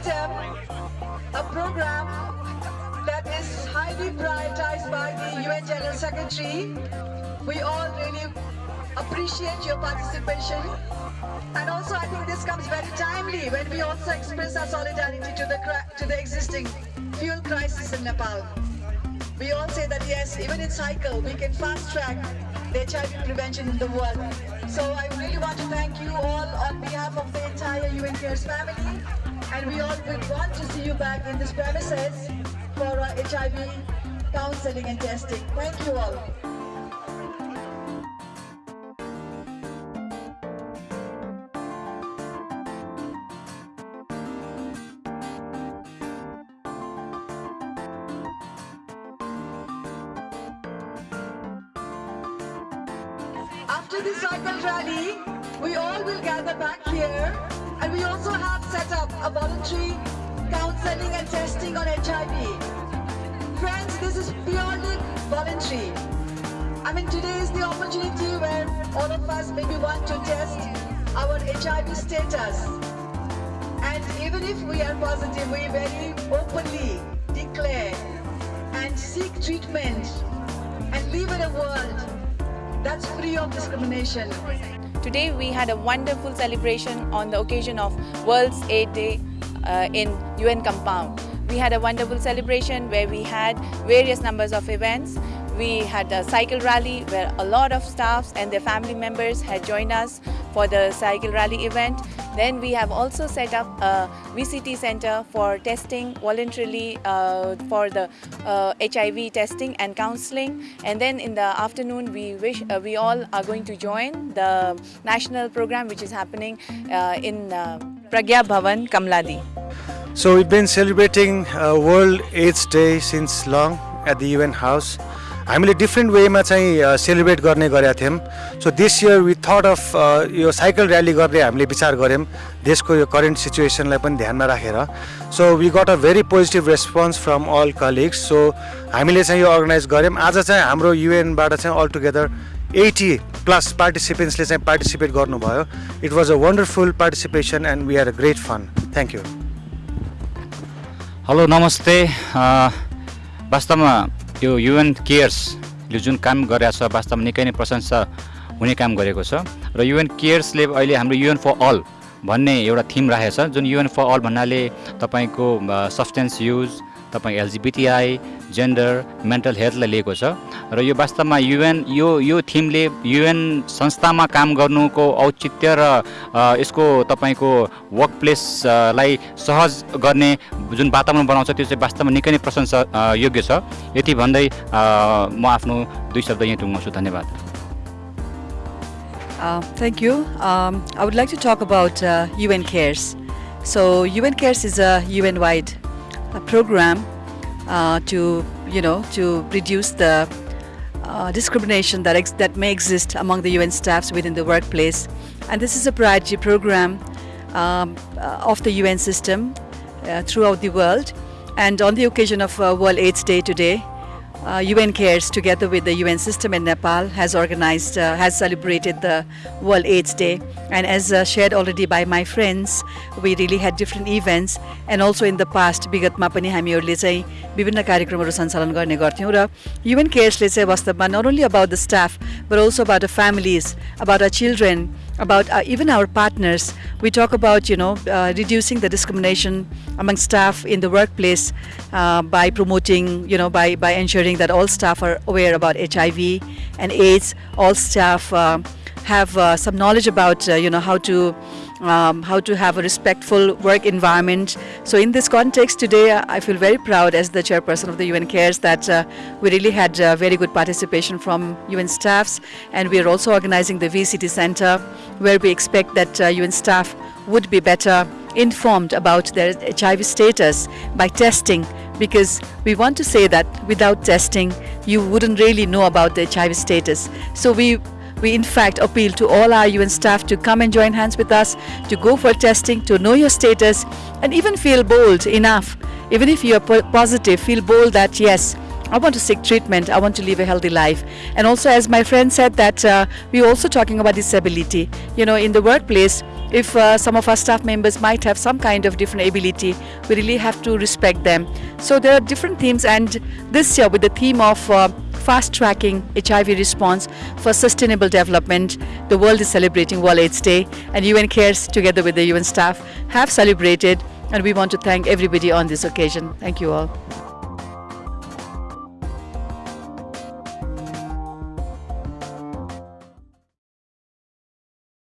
system, a program that is highly prioritized by the UN General Secretary. We all really appreciate your participation. And also, I think this comes very timely when we also express our solidarity to the, to the existing fuel crisis in Nepal. We all say that yes, even in cycle, we can fast track the HIV prevention in the world. So I really want to thank you all on behalf of the entire UN Cares family. And we all would want to see you back in this premises for HIV counseling and testing. Thank you all. After the cycle rally, we all will gather back here and we also have set up a voluntary counseling and testing on HIV. Friends, this is purely voluntary. I mean, today is the opportunity where all of us maybe want to test our HIV status. And even if we are positive, we very openly declare and seek treatment and live in a world that's free of discrimination. Today we had a wonderful celebration on the occasion of World's AIDS Day uh, in UN compound. We had a wonderful celebration where we had various numbers of events. We had a cycle rally where a lot of staffs and their family members had joined us for the cycle rally event. Then we have also set up a VCT center for testing voluntarily uh, for the uh, HIV testing and counseling. And then in the afternoon, we wish uh, we all are going to join the national program which is happening uh, in uh, Pragya Bhavan, Kamaladi. So we've been celebrating uh, World AIDS Day since long at the UN House. हामीले different वेमा चाहिँ celebrate गर्ने गरेका थियौँ। So this year we thought of yo cycle rally गर्ने हामीले विचार गऱ्यौँ। देशको यो करेन्ट सिचुएसनलाई पनि ध्यानमा राखेर। So we got a very positive response from all colleagues so हामीले चाहिँ यो अर्गनाइज गऱ्यौँ। आज चाहिँ हाम्रो युएनबाट चाहिँ अल टुगेदर एटी प्लस पार्टिसिपेन्ट्सले चाहिँ पार्टिसिपेट गर्नुभयो। It was a wonderful participation and we are a great fun thank you hello नमस्ते वास्तवमा यो युएन केयर्सले जुन काम गरिरहेको छ वास्तवमा निकै नै प्रशंसा हुने काम गरेको छ। र युएन केयर्सले अहिले हाम्रो युएन फर अल भन्ने एउटा थिम राखेको छ जुन युएन फर अल भन्नाले तपाईँको सब्सटेन्स युज तपाईँ एलजिबिटिआई जेन्डर मेन्टल हेल्थलाई लिएको छ र यो वास्तवमा युएन यो यो थिमले युएन संस्थामा काम गर्नुको औचित्य र यसको तपाईँको वर्क प्लेसलाई सहज गर्ने जुन वातावरण बनाउँछ त्यो चाहिँ वास्तवमा निकै नै प्रशंसा योग्य छ यति भन्दै म आफ्नो दुई शब्द यहीँ टुङ्गाउँछु धन्यवाद Uh, thank you. Um, I would like to talk about uh, UN Cares. So UN Cares a program uh, to you know to reduce the uh, discrimination that that may exist among the UN staffs within the workplace, and this is a priority program um, uh, of the UN system uh, throughout the world. And on the occasion of uh, World AIDS Day today, uh, UN Cares, together with the UN system in Nepal, has organized, uh, has celebrated the World AIDS Day. And as uh, shared already by my friends, we really had different events. And also in the past, विगतमा पनि हामीहरूले चाहिँ विभिन्न कार्यक्रमहरू सञ्चालन गर्ने गर्थ्यौँ र UN केयर्सले चाहिँ वास्तवमा not only about the staff, but also about the families, about our children, about uh, even our partners. We talk about, you know, uh, reducing the discrimination among staff in the workplace uh, by promoting, you know, by, by ensuring that all staff are aware about HIV and AIDS. All staff uh, have uh, some knowledge about, uh, you know, how to um, how to have a respectful work environment. So in this context today, I feel very proud as the chairperson of the UN Cares that uh, we really had uh, very good participation from UN staffs and we are also organizing the VCT Center where we expect that uh, UN staff would be better informed about their HIV status by testing because we want to say that without testing you wouldn't really know about the HIV status. So we we in fact appeal to all our UN staff to come and join hands with us, to go for testing, to know your status, and even feel bold enough, even if you are positive, feel bold that yes, I want to seek treatment, I want to live a healthy life. And also as my friend said that uh, we're also talking about disability. You know, in the workplace, if uh, some of our staff members might have some kind of different ability, we really have to respect them. So there are different themes, and this year with the theme of uh, fast tracking HIV response for sustainable development, the world is celebrating World AIDS Day, and UN Cares, together with the UN staff, have celebrated. And we want to thank everybody on this occasion. Thank you all.